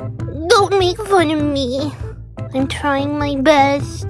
Don't make fun of me. I'm trying my best.